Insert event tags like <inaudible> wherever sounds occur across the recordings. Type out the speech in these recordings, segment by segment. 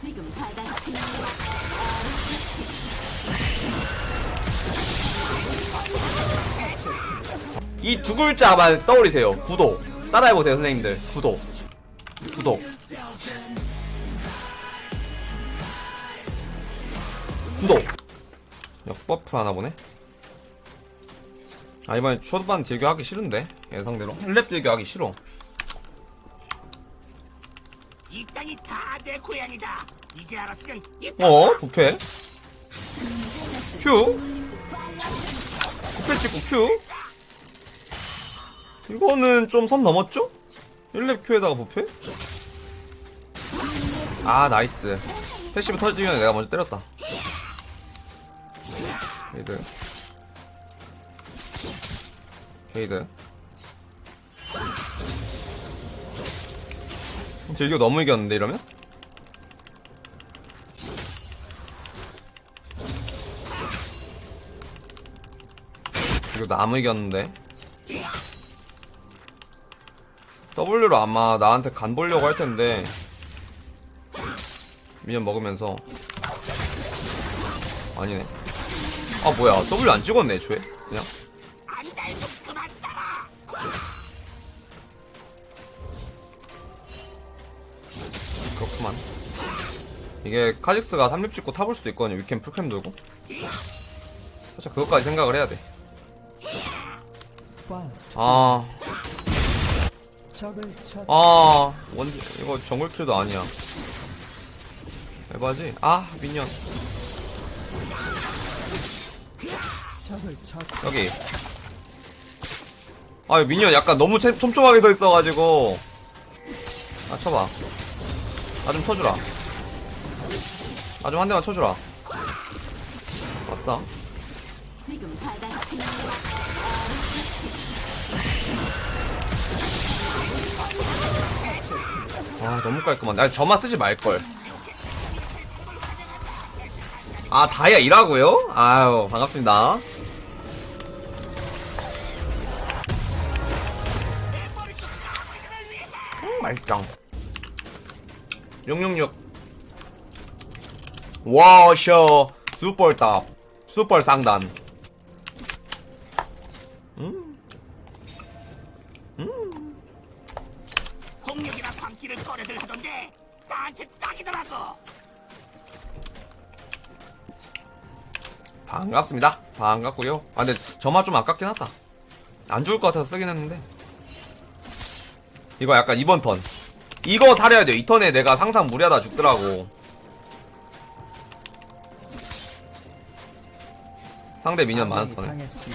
지금 바닥이 이두 글자만 떠올리세요. 구독. 따라해보세요, 선생님들. 구독. 구독. 구독. 역버프 하나 보네. 아, 이번에 초반 딜교 하기 싫은데. 예상대로. 랩 딜교 하기 싫어. 이 땅이 다 내 고향이다. 이제 알았으면 이 어? 부캐? 큐? 부캐 찍고 큐? 이거는 좀 선 넘었죠? 1렙 큐에다가 부패? 아 나이스 패시브 전에 내가 먼저 때렸다 게이드 게이드 딜교 너무 이겼는데 이러면? 이거 나무 이겼는데? W로 아마 나한테 간 보려고 할 텐데 미니언 먹으면서. 아니네. 아 뭐야. W 안 찍었네 애초에. 그냥 그만 이게 카직스가 3립 찍고 타볼 수도 있거든요 위캠 풀캠 돌고 살짝 그것까지 생각을 해야 돼 아, 아, 원, 이거 정글킬도 아니야. 에바지? 아, 미니언. 여기. 아, 미니언 약간 너무 촘- 촘촘하게 서 있어가지고. 아, 쳐봐. 나 좀 쳐주라. 나 좀 한 대만 쳐주라. 왔어. 아, 너무 깔끔한데. 아니, 저만 쓰지 말걸. 아, 다이아 일하고요? 아유, 반갑습니다. 음, 맛있다. 666. 와셔, 슈퍼탑, 슈퍼 상단. 홍역이나 광기를 꺼내들 하던데 나한테 딱이더라고. 반갑습니다. 반갑고요. 아, 근데 저만 좀 아깝긴 하다. 안 죽을 것 같아서 쓰긴 했는데. 이거 약간 이번 턴. 이거 사려야 돼요. 이 턴에 내가 상상 무리하다 죽더라고. 상대 미니언 많은 턴에. 아싸.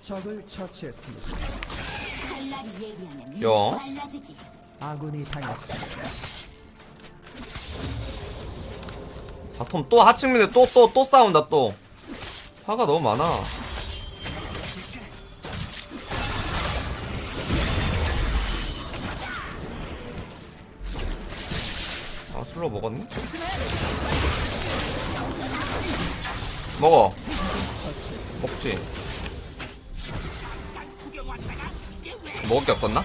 적을 처치했습니다. 여. 아군이 당했습니다. 바텀 또 하층민에 또또또 싸운다 또. 화가 너무 많아. 아 술로 먹었네? 먹어. 먹지. 먹을 게 없었나?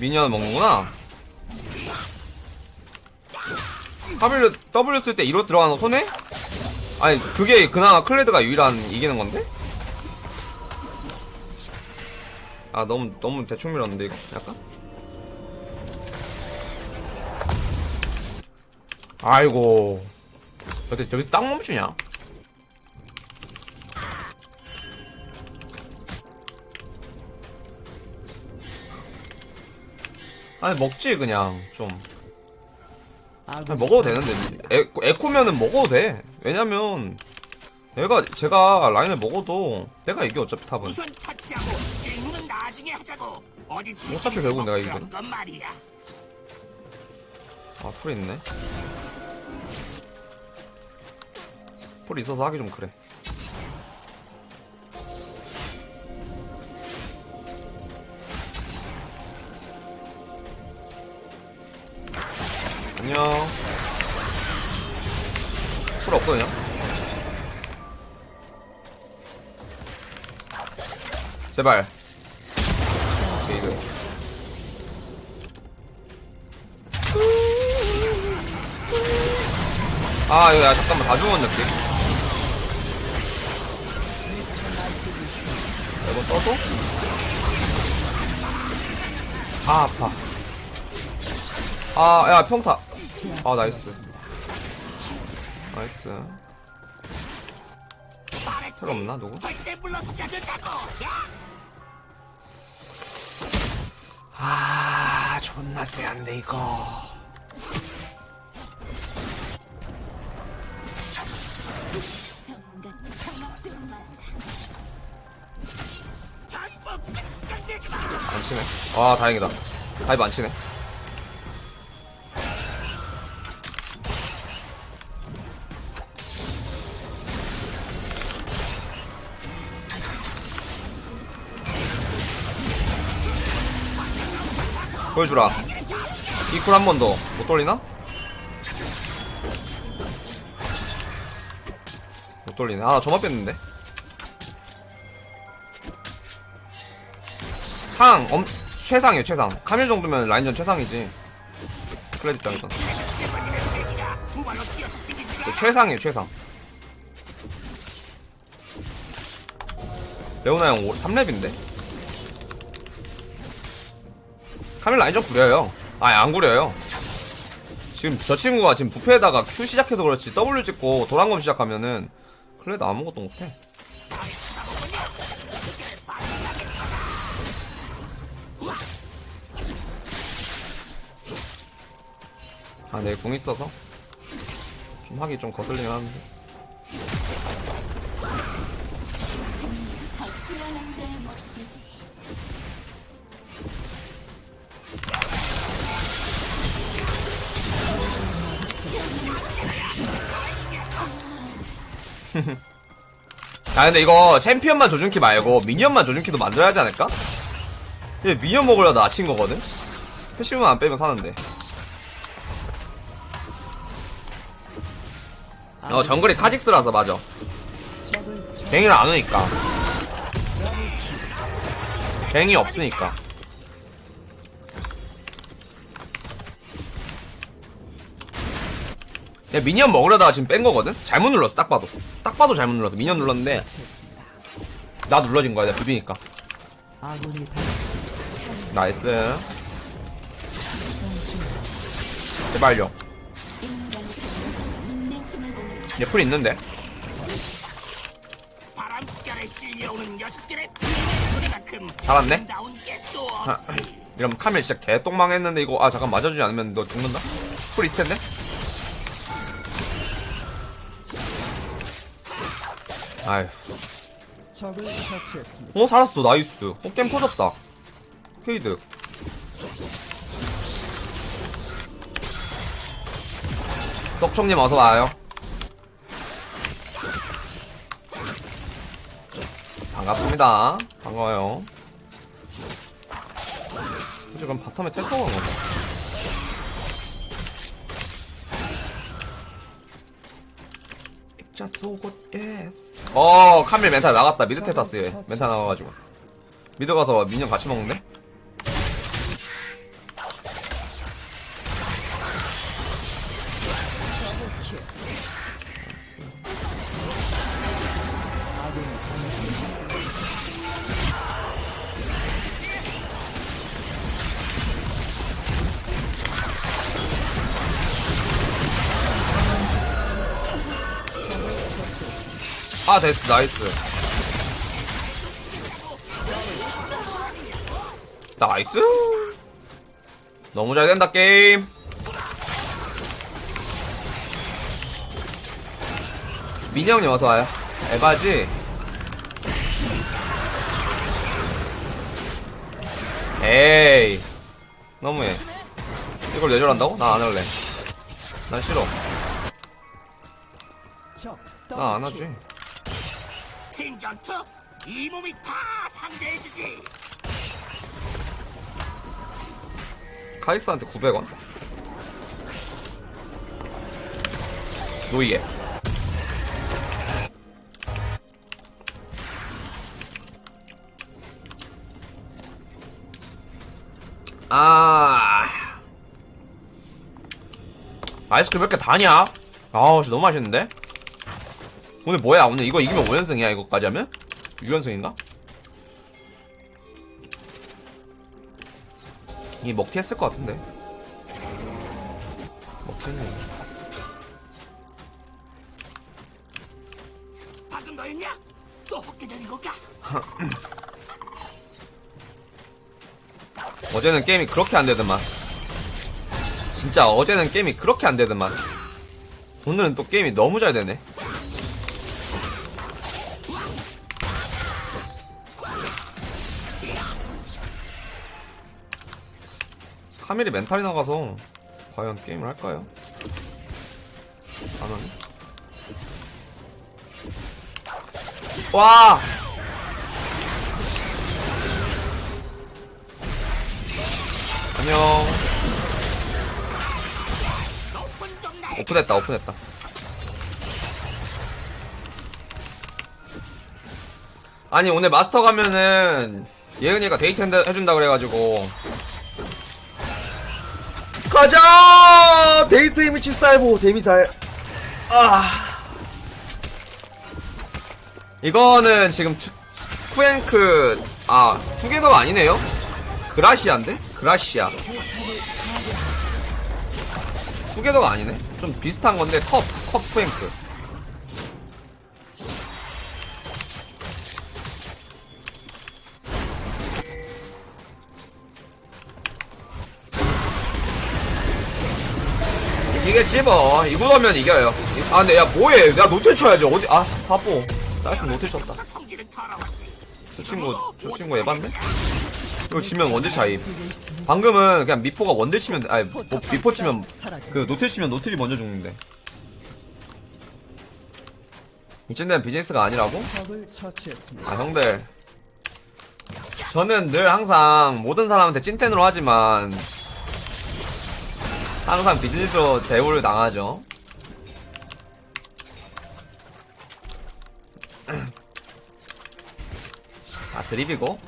미니언 먹는구나. W, W 쓸때 이로 들어가는 거 손해? 아니, 그게 그나마 클레드가 유일한 이기는 건데? 아, 너무, 너무 대충 밀었는데, 이거? 약간? 아이고. 어때, 저기 딱 멈추냐? 아니, 먹지, 그냥, 좀. 그냥 먹어도 되는데 에, 에코면은 먹어도 돼 왜냐면 얘가 제가 라인을 먹어도 내가 이겨 어차피 탑은. 우선 차치하고 질문은 나중에 하자고. 어디 어차피 결국 내가 이기거든. 아 풀이 있네. 풀이 있어서 하기 좀 그래. 안녕. 풀 없거든요 제발. 게이드 아 이거 야 잠깐만 다 죽었네 느낌 이거 써도? 아 아파. 아 야 평타. 아 나이스. 나이스. 텔 없나 누구? 아 존나 세한데 이거. 안 치네. 아 다행이다. 다이브 안 치네 보여주라. 이쿨 한 번 더. 못 돌리나? 못 돌리네. 아 저만 뺐는데. 상 엄, 최상이에요 최상. 카밀 정도면 라인전 최상이지. 클레드 입장에서 네, 최상이에요 최상. 레오나 형 3렙인데 카밀 라인전 구려요. 아니 안 구려요. 지금 저 친구가 지금 부패에다가 Q 시작해서 그렇지 W 찍고 도란검 시작하면은 클레드 아무것도 못해. 아, 내궁 있어서? 좀 하기 좀 거슬리긴 하는데. 아, 근데 이거 챔피언만 조준키 말고 미니언만 조준키도 만들어야 하지 않을까? 얘 미니언 먹으려다 아친 거거든? 패시브만 안 빼면 사는데. 어, 정글이 카직스라서 맞아. 갱이를 안 오니까. 갱이 없으니까. 얘 미니언 먹으려다가 지금 뺀 거거든? 잘못 눌렀어, 딱 봐도. 딱 봐도 잘못 눌렀어. 미니언 눌렀는데. 나 눌러진 거야, 내가 비비니까. nice. 제발요. 얘풀 있는데? 없지. 이러면 카밀 진짜 개똥망했는데 이거 아 잠깐 맞아주지 않으면 너 죽는다? 풀 있을 텐데? 아휴. 어 살았어. nice. 어 게임 터졌다. 케이드. 떡총님 어서와요. 반갑습니다. 반가워요. 지금 바텀에 텔타고 간 거죠 입자 속옷 예스 어 카밀 멘탈 나갔다. 미드 테타스 얘 멘탈 나가가지고. 미드 가서 미니언 같이 먹는 아 됐어 nice. nice. 너무 잘 된다 게임. 민이 형님 어서와요. 에바지. 에이. 너무해. 이걸 내절한다고? 나 안 할래. 난 싫어. 적나안 하지 긴 전투 이 몸이 다 상대해주지 카이스한테 900원 노예 아 아이스크림 왜 이렇게 다냐? 아우 너무 맛있는데? 오늘 뭐야 오늘 이거 이기면 5연승이야 이거까지 하면? 6연승인가? 이 먹튀 했을 것 같은데 먹튀는 방금 너였냐? 또 헛개자린 걸까? <laughs> 어제는 게임이 그렇게 안 되더만 진짜 어제는 게임이 그렇게 안 되더만 오늘은 또 게임이 너무 잘 되네 카밀이 멘탈이 나가서 과연 게임을 할까요? 안 하네 와! 안녕 오픈했다 오픈했다 아니 오늘 마스터 가면은 예은이가 데이트 해준다 그래가지고 가자! 데이트 미친 쌀보 데미살. 아. 이거는 지금 투, 쿠앤크 아 투게더가 아니네요 그라시아인데? 그라시아 투게더가 아니네 좀 비슷한 건데 컵, 컵 쿠앤크 이기겠지 뭐. 이거면 이겨요. 아 근데 야 뭐해. 내가 노틸 쳐야지. 어디 아 바보. nice 노틸 쳤다. 저 친구 저 친구 에반데? 이거 지면 원딜 차이. 방금은 그냥 미포가 원딜 치면 아니 뭐, 미포 치면 그 노틸 치면 노틸이 먼저 죽는데. 이쯤 되면 비즈니스가 아니라고? 아 형들. 저는 늘 항상 모든 사람한테 찐텐으로 하지만 항상 비즈니스로 대우를 당하죠. <clears throat> 아 드립이고?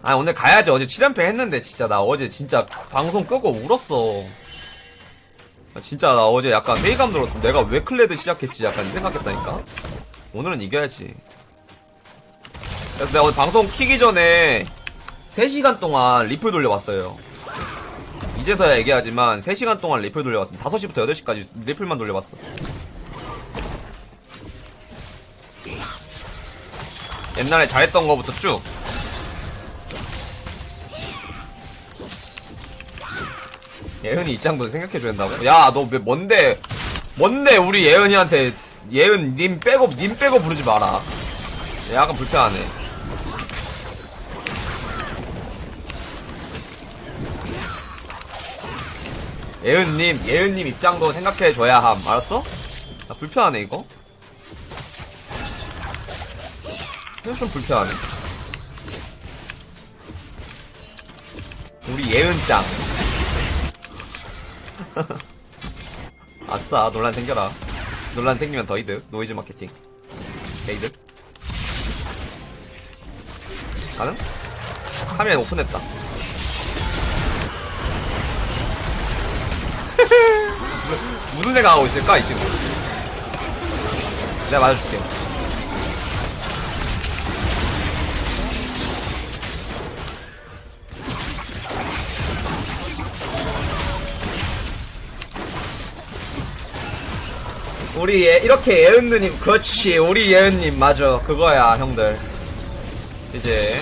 아 오늘 가야지 어제 7연패 했는데 진짜 나 어제 진짜 방송 끄고 울었어. 아, 진짜 나 어제 약간 회의감 들었어. 내가 왜 클레드 시작했지? 약간 생각했다니까? 오늘은 이겨야지. 그래서 내가 오늘 방송 키기 전에 3시간 동안 리플 돌려봤어요 이제서야 얘기하지만 3시간 동안 리플 돌려봤어 5시부터 8시까지 리플만 돌려봤어 옛날에 잘했던 거부터 쭉 예은이 입장도 생각해줘야 된다고? 야, 너 왜, 뭔데, 뭔데, 우리 예은이한테, 예은, 님 빼고, 님 빼고 부르지 마라. 약간 불편하네. 예은님, 예은님 입장도 생각해줘야 함. 알았어? 나 불편하네, 이거. 좀 불편하네. 우리 예은짱. <laughs> 아싸 논란 생겨라 논란 생기면 더 이득 노이즈 마케팅 게이득 가능? 화면 오픈했다 <laughs> 무슨 생각하고 있을까 이 친구? 내가 맞아줄게. 우리 예, 이렇게 예은느님 그렇지 우리 예은님 맞아. 그거야 형들. 이제